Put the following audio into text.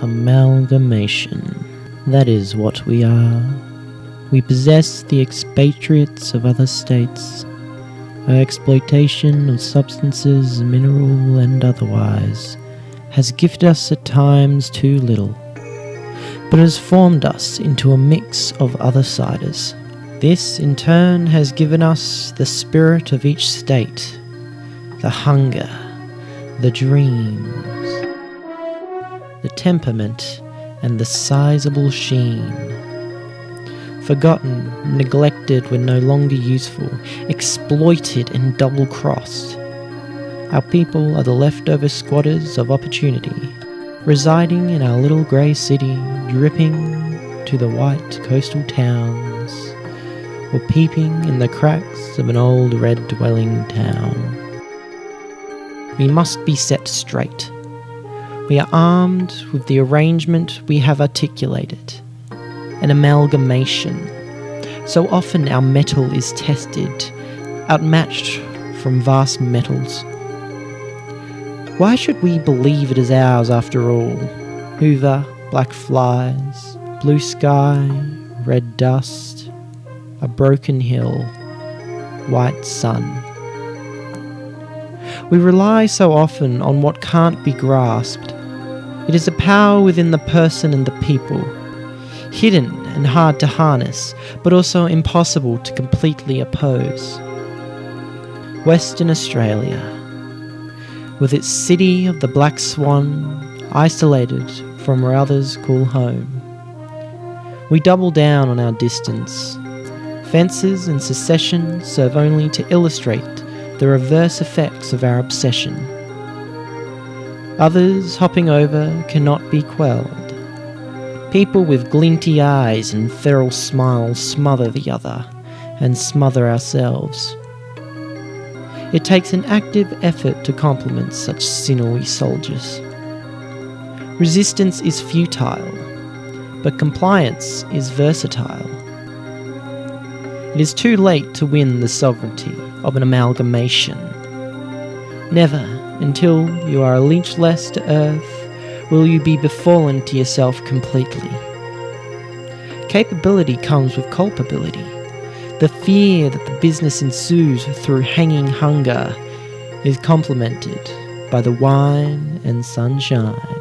Amalgamation. That is what we are. We possess the expatriates of other states. Our exploitation of substances, mineral and otherwise, has gifted us at times too little, but has formed us into a mix of other siders. This, in turn, has given us the spirit of each state, the hunger, the dreams, the temperament, and the sizable sheen. Forgotten, neglected when no longer useful, exploited and double crossed. Our people are the leftover squatters of opportunity, residing in our little grey city, dripping to the white coastal towns, or peeping in the cracks of an old red dwelling town. We must be set straight. We are armed with the arrangement we have articulated an amalgamation. So often our metal is tested, outmatched from vast metals. Why should we believe it is ours after all? Hoover, black flies, blue sky, red dust, a broken hill, white sun. We rely so often on what can't be grasped. It is a power within the person and the people, hidden and hard to harness, but also impossible to completely oppose. Western Australia, with its city of the Black Swan, isolated from where others call home. We double down on our distance. Fences and secession serve only to illustrate the reverse effects of our obsession. Others hopping over cannot be quelled. People with glinty eyes and feral smiles smother the other and smother ourselves. It takes an active effort to compliment such sinewy soldiers. Resistance is futile, but compliance is versatile. It is too late to win the sovereignty of an amalgamation. Never, until you are a leech less to earth, will you be befallen to yourself completely. Capability comes with culpability. The fear that the business ensues through hanging hunger is complemented by the wine and sunshine.